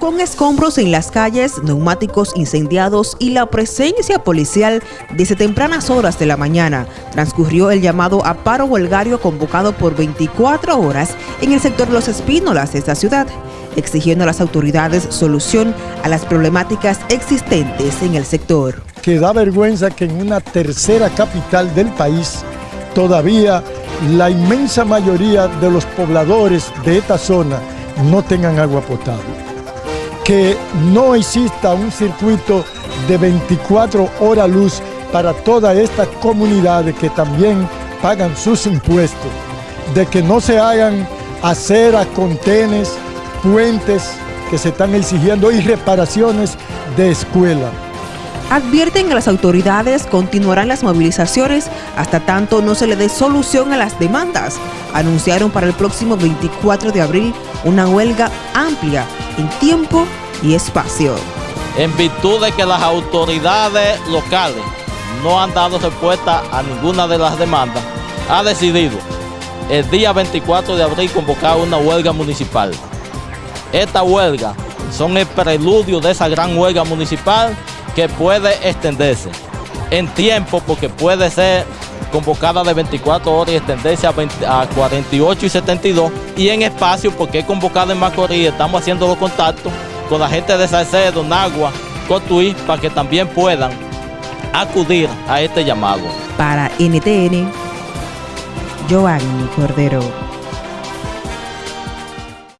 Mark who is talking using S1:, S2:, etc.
S1: Con escombros en las calles, neumáticos incendiados y la presencia policial desde tempranas horas de la mañana, transcurrió el llamado a paro huelgario convocado por 24 horas en el sector Los Espínolas de esta ciudad, exigiendo a las autoridades solución a las problemáticas existentes en el sector.
S2: Que da vergüenza que en una tercera capital del país todavía la inmensa mayoría de los pobladores de esta zona no tengan agua potable que no exista un circuito de 24 horas luz para todas estas comunidades que también pagan sus impuestos, de que no se hagan aceras, contenes, puentes que se están exigiendo y reparaciones de escuela.
S1: Advierten a las autoridades continuarán las movilizaciones hasta tanto no se le dé solución a las demandas. Anunciaron para el próximo 24 de abril una huelga amplia en tiempo y espacio.
S3: En virtud de que las autoridades locales no han dado respuesta a ninguna de las demandas, ha decidido el día 24 de abril convocar una huelga municipal. Esta huelga son el preludio de esa gran huelga municipal que puede extenderse en tiempo porque puede ser convocada de 24 horas y extenderse a, 48 y 72 y en espacio porque es convocada en Macorís, estamos haciendo los contactos con la gente de Salcedo, Nagua, Cotuí, para que también puedan acudir a este llamado.
S1: Para NTN, Joanny Cordero.